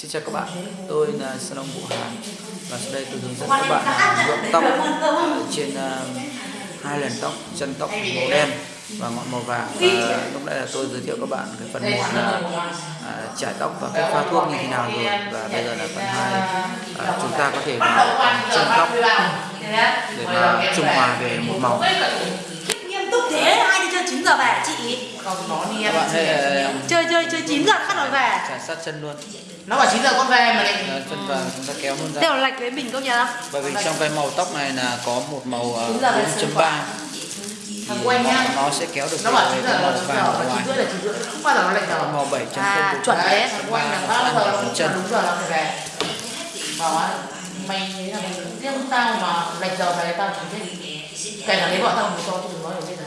Xin chào các bạn, tôi là Salon Vũ Hàn và sau đây tôi hướng dẫn các bạn nhuộm tóc. trên uh, hai lần tóc, chân tóc màu đen và ngọn màu vàng. Và lúc nãy là tôi giới thiệu các bạn cái phần một là uh, trải tóc và cách pha thuốc như thế nào rồi. Và bây giờ là phần hai uh, chúng ta có thể chân tóc để mà trung hòa về một màu nghiêm túc thế ai đi chơi 9 giờ về chị? Không, nó đi em chơi chơi chơi 9 giờ bắt đầu về. Trải sát chân luôn. Nó bảo 9 giờ con về mà lại Đấy, chân và chúng ta kéo luôn ra. Đều lệch với mình công nhận không bởi vì trong cái màu tóc này là có một màu uh, Đúng rồi, 4.3 Thằng quen nhá nó sẽ kéo được Nó bảo về 9 cái giờ màu là 9 vàng giờ ở và 9 rưỡi là 9 rưỡi. Không bao giờ nó lệch giờ màu 7 chân À, chuẩn đấy. Thằng quen là bao giờ nó cũng đúng giờ nó phải về. Bảo á Mày thấy là riêng tao mà lệch giờ về tao chẳng biết Kể cả lấy vợ tao một cho chứ đừng nói được bây giờ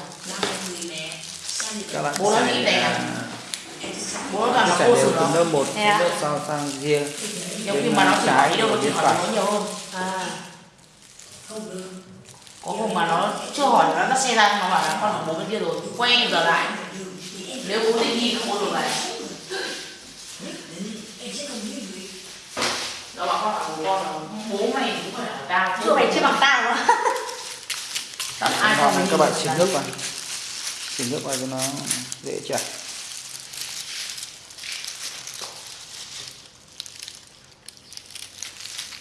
các bạn Bố nó nghĩ đẹp. Bố nó là trải cô đều từ nó lớp 1 Thế à? lớp sau sang Nhiều khi bên mà nó chỉ hỏi trái đi đâu nó chỉ hỏi nó nhiều hơn. À. Có hôm mà nó chưa hỏi nó nó xe ra nó bảo là con học bố bên kia rồi Quay giờ lại. Nếu bố định đi không có được lại. Nó bảo con bảo bố con là bố mày cũng phải là tao chưa mày chưa bằng tao. Tao ai này các bạn xịt nước vào xịt nước vào cho nó dễ chảy.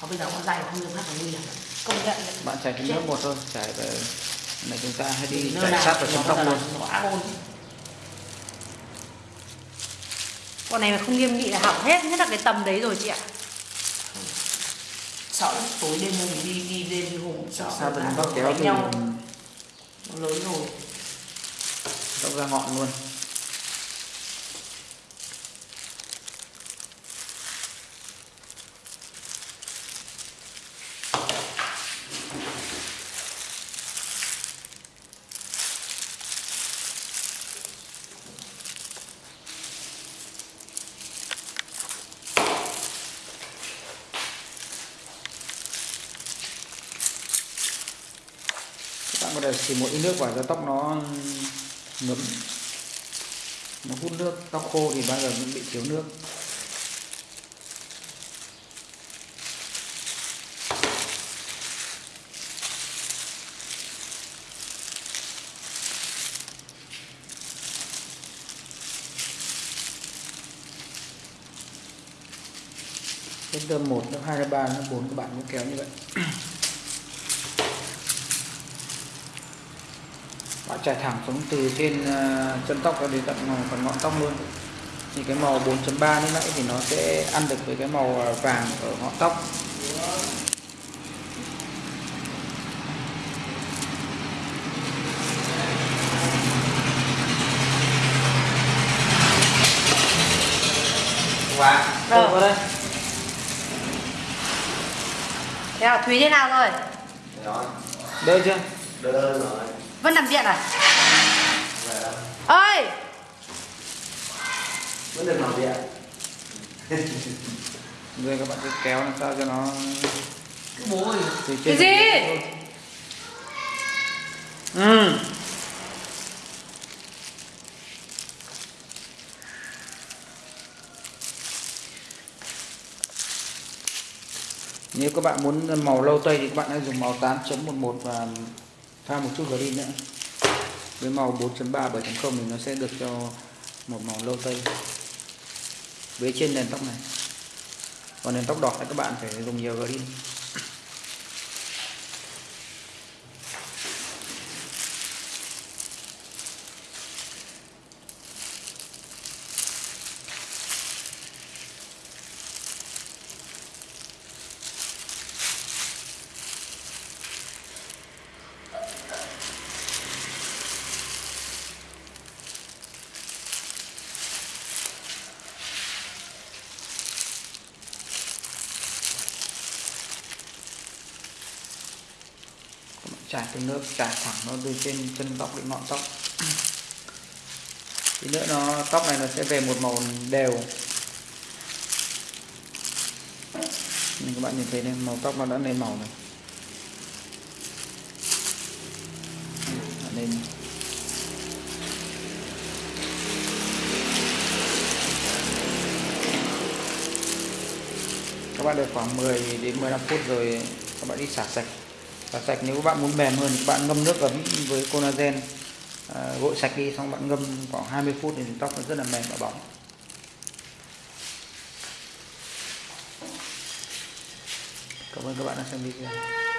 Có bây giờ con dạy không được hát là nguy hiểm công nhận bạn chảy cái nước một thôi chảy về này chúng ta hay đi chảy sát vào trong tóc luôn. con này mà không nghiêm nghị là hỏng hết nhất là cái tầm đấy rồi chị ạ. Sợ lắm, tối đêm mình đi đi đêm đi ngủ sợ. Trong là tóc kéo đánh thì nhau. Nó lớn rồi tóc ra ngọn luôn. Các bạn có thể chỉ một ít nước vào cho tóc nó ngấm nó hút nước tóc khô thì bao giờ cũng bị thiếu nước. Đến lớp 1, lớp 2, lớp 3, lớp 4 các bạn cũng kéo như vậy. Bạn trải thẳng xuống từ trên ờ, chân tóc cho đến tận phần ngọn tóc luôn. Thì cái màu 4.3 lúc nãy thì nó sẽ ăn được với cái màu ờ, vàng ở ngọn tóc. Wow Rồi. vào đây. Thế nào thúy thế nào rồi? Đỡ chưa vẫn nằm viện à? Ơi! Vẫn được làm việc rồi các bạn cứ kéo làm sao cho nó Cái bố ơi. Cái gì? ừ. Nếu các bạn muốn màu lâu tây thì các bạn hãy dùng màu 8.11 và pha một chút green nữa. Với màu 4.3 7.0 thì nó sẽ được cho một màu lâu tây. Với trên nền tóc này. Còn nền tóc đỏ thì các bạn phải dùng nhiều green. Trải cái nước trải thẳng nó từ trên chân tóc đến ngọn tóc. Tí nữa nó, tóc này nó sẽ về một màu đều. Nên các bạn nhìn thấy đây màu tóc nó đã lên màu rồi. Lên các bạn đợi khoảng 10 đến 15 phút rồi các bạn đi xả sạch và sạch nếu các bạn muốn mềm hơn thì các bạn ngâm nước ấm với collagen à, gội sạch đi xong bạn ngâm khoảng 20 phút thì tóc nó rất là mềm và bóng. Cảm ơn các bạn đã xem video.